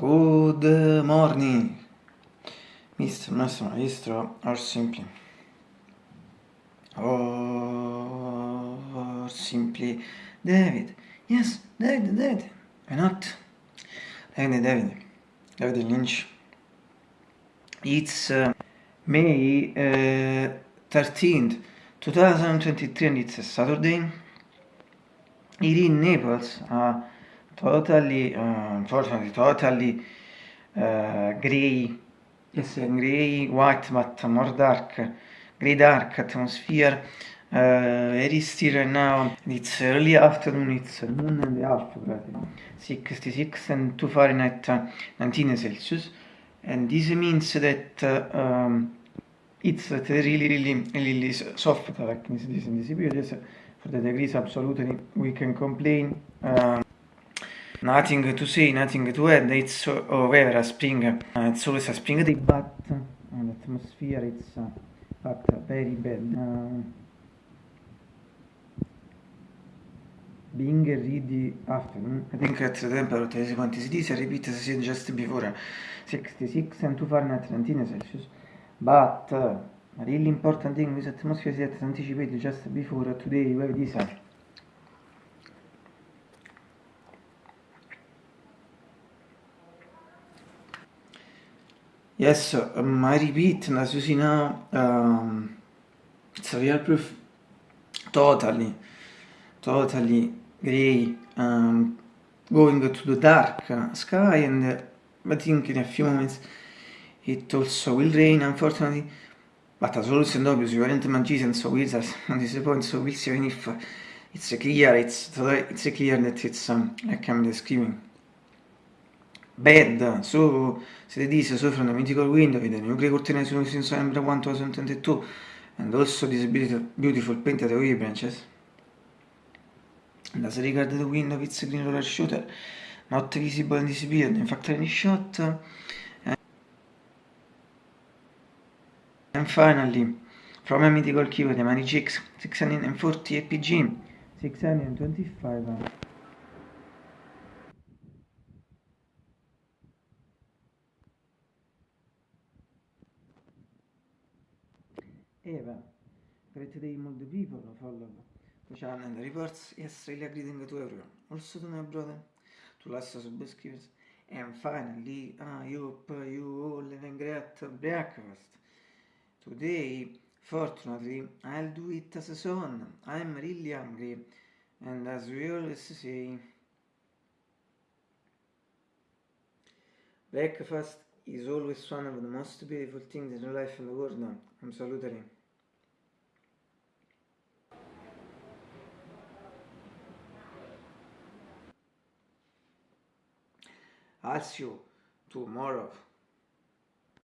Good morning, Mr. Master Maestro, or simply, or simply David. Yes, David, David. Why not? David, David. David Lynch. It's uh, May uh, 13th, 2023 and it's a Saturday. Here in Naples, uh, totally, uh, unfortunately, totally uh, grey, yes, grey, white, but more dark, grey dark atmosphere. Uh, very still right now. It's early afternoon, it's noon and a half, practically. 66 and 2 Fahrenheit, 19 Celsius. And this means that uh, um, it's really, really, really soft, like this, this in this period. For the degrees, absolutely, we can complain. Um, Nothing to say, nothing to add, it's over a spring, uh, it's always a spring day, but uh, the atmosphere it's uh, but very bad. Uh, being really afternoon, I think at the temperature is quantity, I repeat as I said just before, 66 and 2 Fahrenheit 19 Celsius, but uh, really important thing this atmosphere is anticipated just before today we have this Yes, um, I repeat, as you see now, um, it's a real proof, totally, totally grey, um, going to the dark sky and uh, I think in a few moments it also will rain, unfortunately, but as always and obvious, you aren't magicians or wizards at this point, so we'll see even if it's clear, it's, it's clear that it's um, like I'm describing. Bad, so se from the mythical window with the nuclear curtain since November 1, 2022 and also this beautiful painted away branches. As regard the window with green roller shooter, not visible in this period, in fact any shot. And finally, from a mythical keyword, the Mani GX 640 APG 625 Eva, great day the people follow channel and the reports. Really greeting to everyone. Also to my brother, to last subscribers. And finally, I hope you all having great breakfast. Today, fortunately, I'll do it as a son. I'm really hungry. And as we always say, breakfast is always one of the most beautiful things in life in the world now. Absolutely. I'll see you tomorrow.